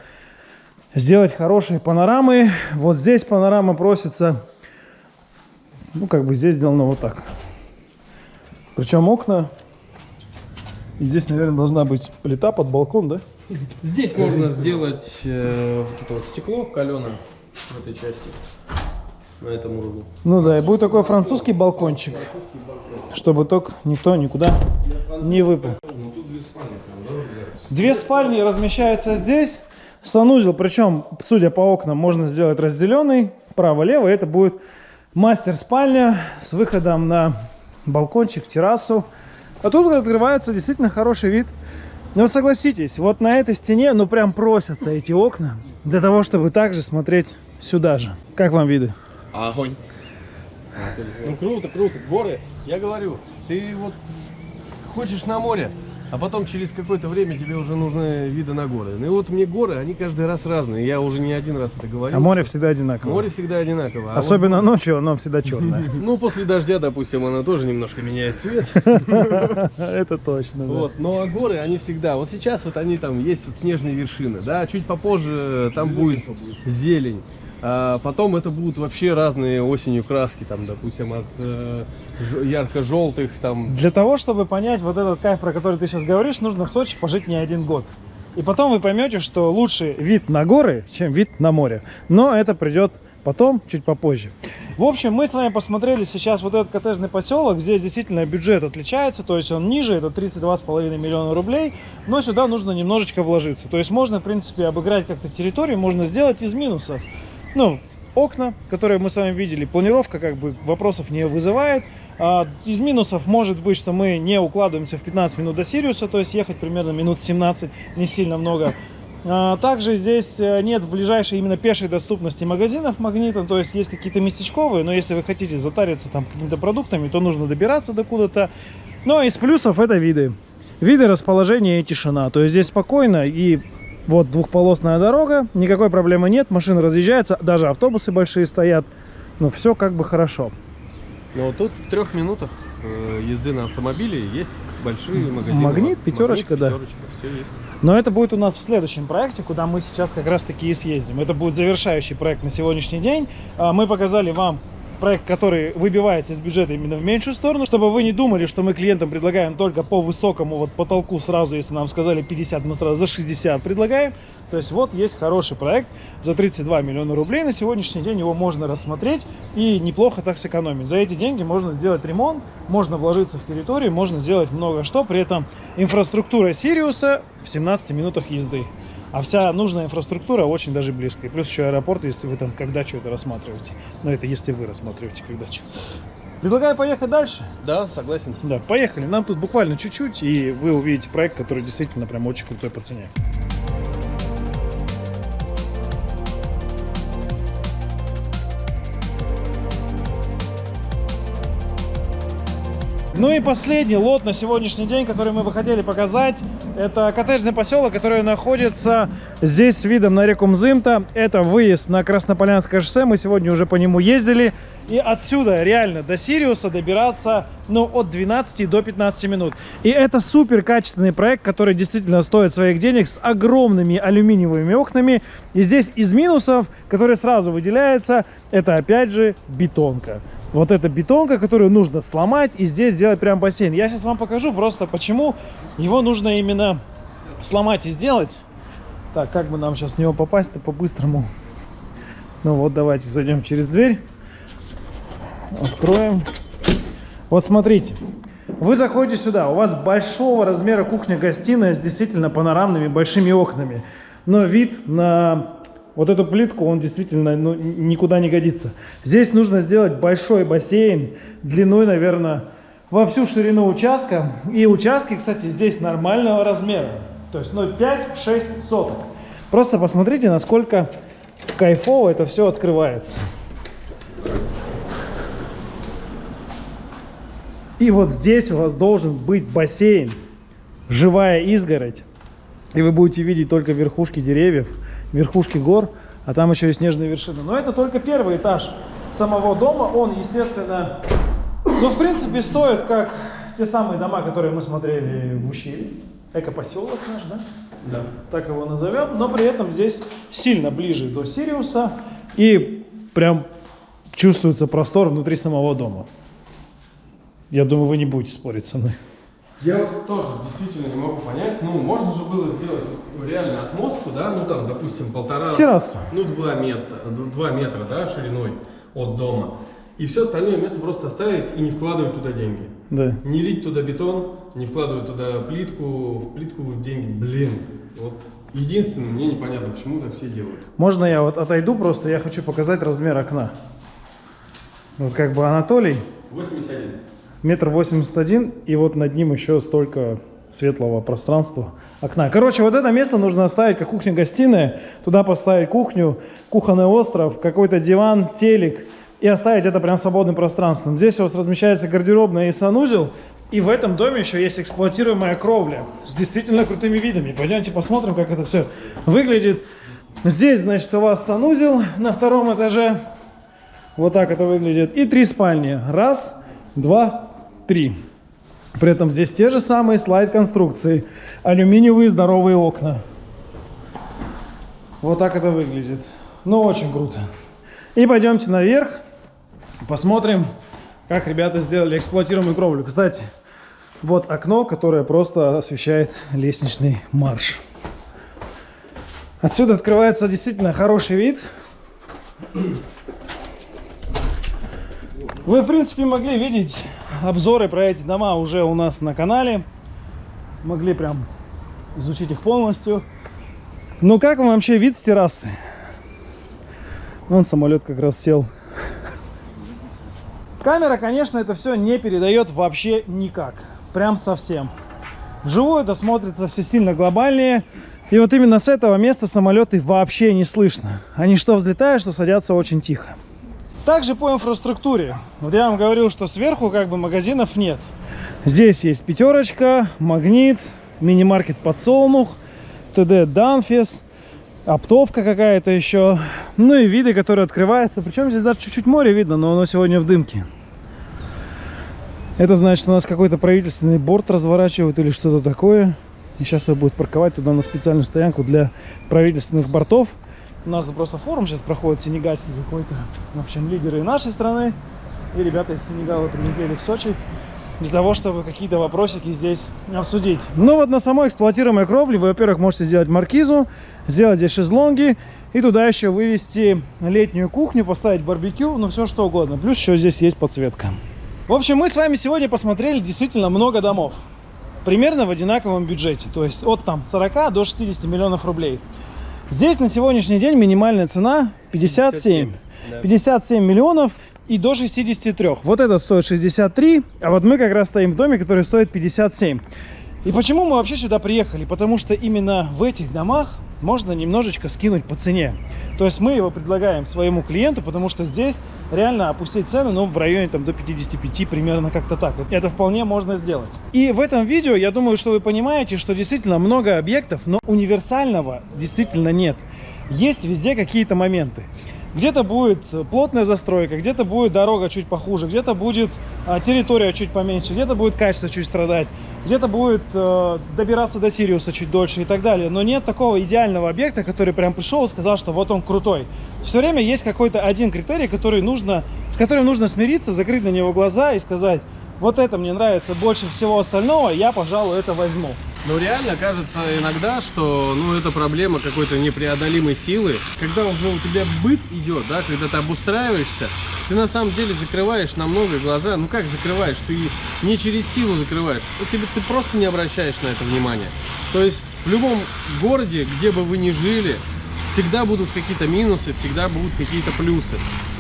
сделать хорошие панорамы. Вот здесь панорама просится, ну, как бы здесь сделано вот так. Причем окна, и здесь, наверное, должна быть плита под балкон, да?
Здесь можно сделать э, вот это вот стекло каленое в этой части. На этом уровне.
Ну да, и будет такой французский балкончик, чтобы только никто никуда не выпал. Ну, две спальни размещаются здесь. Санузел, причем, судя по окнам, можно сделать разделенный. Право-лево. Это будет мастер-спальня с выходом на балкончик, террасу. А тут открывается действительно хороший вид ну вот согласитесь, вот на этой стене, ну прям просятся эти окна для того, чтобы также смотреть сюда же. Как вам виды?
Огонь. Ну круто, круто. Горы, я говорю, ты вот хочешь на море, а потом через какое-то время тебе уже нужны виды на горы. Ну и вот мне горы, они каждый раз разные. Я уже не один раз это говорил.
А море всегда одинаково.
Море всегда одинаково.
А Особенно вот... ночью оно всегда черное.
Ну, после дождя, допустим, оно тоже немножко меняет цвет.
Это точно,
Вот, но а горы, они всегда... Вот сейчас вот они там, есть вот снежные вершины, да, чуть попозже там будет зелень. А потом это будут вообще разные осенью краски, там, допустим, от э, ярко-желтых, там.
Для того, чтобы понять вот этот кайф, про который ты сейчас говоришь, нужно в Сочи пожить не один год. И потом вы поймете, что лучше вид на горы, чем вид на море. Но это придет потом, чуть попозже. В общем, мы с вами посмотрели сейчас вот этот коттеджный поселок. Здесь действительно бюджет отличается, то есть он ниже, это 32,5 миллиона рублей. Но сюда нужно немножечко вложиться. То есть можно, в принципе, обыграть как-то территорию, можно сделать из минусов ну, окна, которые мы с вами видели. Планировка как бы вопросов не вызывает. А, из минусов может быть, что мы не укладываемся в 15 минут до Сириуса, то есть ехать примерно минут 17, не сильно много. А, также здесь э, нет в ближайшей именно пешей доступности магазинов магнита, то есть есть какие-то местечковые, но если вы хотите затариться там какими-то продуктами, то нужно добираться до куда-то. Но из плюсов это виды. Виды, расположение и тишина. То есть здесь спокойно и вот двухполосная дорога, никакой проблемы нет, машины разъезжаются, даже автобусы большие стоят. Ну, все как бы хорошо.
Но тут в трех минутах э, езды на автомобиле есть большие магазины.
Магнит, пятерочка, да.
Пятерочка, все есть.
Но это будет у нас в следующем проекте, куда мы сейчас как раз таки и съездим. Это будет завершающий проект на сегодняшний день. А, мы показали вам проект, который выбивается из бюджета именно в меньшую сторону, чтобы вы не думали, что мы клиентам предлагаем только по высокому вот потолку сразу, если нам сказали 50, мы сразу за 60 предлагаем. То есть вот есть хороший проект за 32 миллиона рублей. На сегодняшний день его можно рассмотреть и неплохо так сэкономить. За эти деньги можно сделать ремонт, можно вложиться в территорию, можно сделать много что. При этом инфраструктура Сириуса в 17 минутах езды. А вся нужная инфраструктура очень даже близко. И плюс еще аэропорт, если вы там когда что это рассматриваете. Но это если вы рассматриваете когда что. Предлагаю поехать дальше.
Да, согласен.
Да, поехали. Нам тут буквально чуть-чуть, и вы увидите проект, который действительно прям очень крутой по цене. Ну и последний лот на сегодняшний день, который мы бы хотели показать, это коттеджный поселок, который находится здесь с видом на реку Мзымта. Это выезд на Краснополянское шоссе, мы сегодня уже по нему ездили. И отсюда реально до Сириуса добираться ну, от 12 до 15 минут. И это супер качественный проект, который действительно стоит своих денег с огромными алюминиевыми окнами. И здесь из минусов, которые сразу выделяются, это опять же бетонка вот эта бетонка, которую нужно сломать и здесь сделать прям бассейн. Я сейчас вам покажу просто, почему его нужно именно сломать и сделать. Так, как бы нам сейчас в него попасть-то по-быстрому? Ну вот, давайте зайдем через дверь. Откроем. Вот смотрите. Вы заходите сюда, у вас большого размера кухня-гостиная с действительно панорамными большими окнами. Но вид на вот эту плитку, он действительно ну, никуда не годится. Здесь нужно сделать большой бассейн длиной, наверное, во всю ширину участка. И участки, кстати, здесь нормального размера. То есть 0,5-6 соток. Просто посмотрите, насколько кайфово это все открывается. И вот здесь у вас должен быть бассейн, живая изгородь. И вы будете видеть только верхушки деревьев верхушки гор, а там еще и снежные вершины. Но это только первый этаж самого дома. Он, естественно, ну, в принципе, стоит как те самые дома, которые мы смотрели в ущелье. Эко-поселок наш, да?
Да.
Так его назовем. Но при этом здесь сильно ближе до Сириуса. И прям чувствуется простор внутри самого дома. Я думаю, вы не будете спорить со мной.
Я тоже действительно не могу понять. Ну, можно же было сделать реально отмостку, да, ну там, допустим, полтора,
Террасу.
ну два места, два метра, да, шириной от дома. И все остальное место просто оставить и не вкладывать туда деньги.
Да.
Не лить туда бетон, не вкладывать туда плитку, в плитку деньги, блин. Вот единственное, мне непонятно, почему так все делают.
Можно я вот отойду просто, я хочу показать размер окна. Вот как бы Анатолий
81.
метр восемьдесят один, и вот над ним еще столько светлого пространства окна. Короче, вот это место нужно оставить как кухня-гостиная, туда поставить кухню, кухонный остров, какой-то диван, телек, и оставить это прям свободным пространством. Здесь у вас размещается гардеробная и санузел, и в этом доме еще есть эксплуатируемая кровля с действительно крутыми видами. Пойдемте посмотрим, как это все выглядит. Здесь, значит, у вас санузел на втором этаже. Вот так это выглядит. И три спальни. Раз, два, три. При этом здесь те же самые слайд-конструкции. Алюминиевые здоровые окна. Вот так это выглядит. Ну, очень круто. И пойдемте наверх. Посмотрим, как ребята сделали эксплуатируемую кровлю. Кстати, вот окно, которое просто освещает лестничный марш. Отсюда открывается действительно хороший вид. Вы, в принципе, могли видеть обзоры про эти дома уже у нас на канале. Могли прям изучить их полностью. Ну, как вам вообще вид с террасы? Вон самолет как раз сел. Камера, конечно, это все не передает вообще никак. Прям совсем. Вживую это смотрится все сильно глобальнее. И вот именно с этого места самолеты вообще не слышно. Они что взлетают, что садятся очень тихо. Также по инфраструктуре. Вот я вам говорил, что сверху как бы магазинов нет. Здесь есть пятерочка, магнит, мини-маркет подсолнух, ТД Данфис, оптовка какая-то еще. Ну и виды, которые открываются. Причем здесь даже чуть-чуть море видно, но оно сегодня в дымке. Это значит, у нас какой-то правительственный борт разворачивают или что-то такое. И сейчас его будет парковать туда на специальную стоянку для правительственных бортов. У нас просто форум сейчас проходит сенегальский какой-то. В общем, лидеры нашей страны и ребята из Сенегала прилетели в Сочи для того, чтобы какие-то вопросики здесь обсудить. Ну вот на самой эксплуатируемой кровле вы, во-первых, можете сделать маркизу, сделать здесь шезлонги и туда еще вывести летнюю кухню, поставить барбекю, ну все что угодно. Плюс еще здесь есть подсветка. В общем, мы с вами сегодня посмотрели действительно много домов. Примерно в одинаковом бюджете. То есть от там 40 до 60 миллионов рублей. Здесь на сегодняшний день минимальная цена 57. 57, да. 57 миллионов и до 63. Вот этот стоит 63, а вот мы как раз стоим в доме, который стоит 57. И почему мы вообще сюда приехали? Потому что именно в этих домах можно немножечко скинуть по цене. То есть мы его предлагаем своему клиенту, потому что здесь реально опустить цену, ну, в районе там до 55, примерно как-то так. Это вполне можно сделать. И в этом видео, я думаю, что вы понимаете, что действительно много объектов, но универсального действительно нет. Есть везде какие-то моменты. Где-то будет плотная застройка, где-то будет дорога чуть похуже, где-то будет а, территория чуть поменьше, где-то будет качество чуть страдать, где-то будет э, добираться до Сириуса чуть дольше и так далее. Но нет такого идеального объекта, который прям пришел и сказал, что вот он крутой. Все время есть какой-то один критерий, который нужно, с которым нужно смириться, закрыть на него глаза и сказать, вот это мне нравится больше всего остального, я, пожалуй, это возьму.
Ну, реально кажется иногда, что, ну, это проблема какой-то непреодолимой силы. Когда уже у тебя быт идет, да, когда ты обустраиваешься, ты на самом деле закрываешь на много глаза. Ну, как закрываешь? Ты не через силу закрываешь. Ты, ты просто не обращаешь на это внимания. То есть в любом городе, где бы вы ни жили, всегда будут какие-то минусы, всегда будут какие-то плюсы.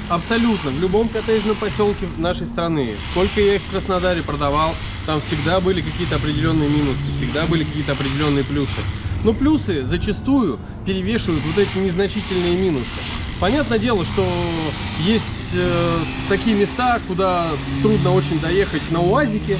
Абсолютно. В любом коттеджном поселке нашей страны. Сколько я их в Краснодаре продавал, там всегда были какие-то определенные минусы, всегда были какие-то определенные плюсы. Но плюсы зачастую перевешивают вот эти незначительные минусы. Понятное дело, что есть э, такие места, куда трудно очень доехать на УАЗике,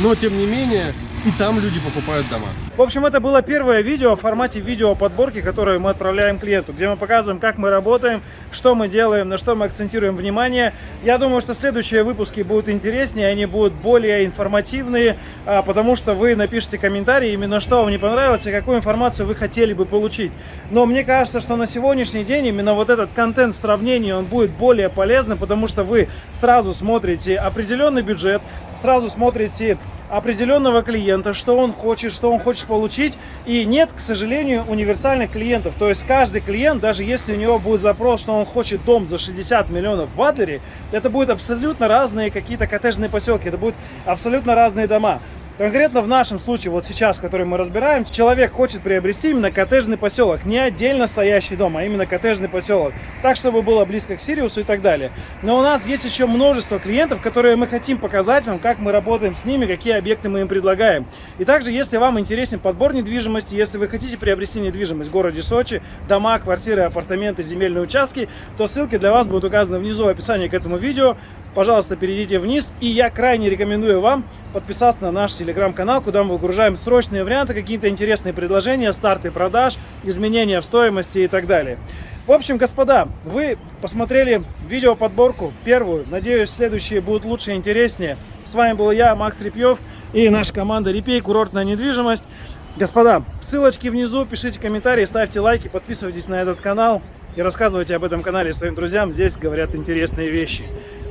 но тем не менее и там люди покупают дома.
В общем, это было первое видео в формате видео подборки, которое мы отправляем клиенту, где мы показываем, как мы работаем, что мы делаем, на что мы акцентируем внимание. Я думаю, что следующие выпуски будут интереснее, они будут более информативные, а, потому что вы напишите комментарии, именно что вам не понравилось и какую информацию вы хотели бы получить. Но мне кажется, что на сегодняшний день именно вот этот контент в сравнении, он будет более полезным, потому что вы сразу смотрите определенный бюджет, сразу смотрите определенного клиента, что он хочет, что он хочет получить. И нет, к сожалению, универсальных клиентов. То есть каждый клиент, даже если у него будет запрос, что он хочет дом за 60 миллионов в Адлере, это будут абсолютно разные какие-то коттеджные поселки, это будут абсолютно разные дома. Конкретно в нашем случае, вот сейчас, который мы разбираем, человек хочет приобрести именно коттеджный поселок, не отдельно стоящий дом, а именно коттеджный поселок, так, чтобы было близко к Сириусу и так далее. Но у нас есть еще множество клиентов, которые мы хотим показать вам, как мы работаем с ними, какие объекты мы им предлагаем. И также, если вам интересен подбор недвижимости, если вы хотите приобрести недвижимость в городе Сочи, дома, квартиры, апартаменты, земельные участки, то ссылки для вас будут указаны внизу в описании к этому видео пожалуйста, перейдите вниз. И я крайне рекомендую вам подписаться на наш телеграм-канал, куда мы выгружаем срочные варианты, какие-то интересные предложения, старты продаж, изменения в стоимости и так далее. В общем, господа, вы посмотрели видео подборку первую. Надеюсь, следующие будут лучше и интереснее. С вами был я, Макс Репьев и наша команда Репей, курортная недвижимость. Господа, ссылочки внизу, пишите комментарии, ставьте лайки, подписывайтесь на этот канал и рассказывайте об этом канале своим друзьям. Здесь говорят интересные вещи.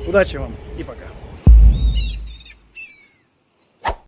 Удачи вам и пока.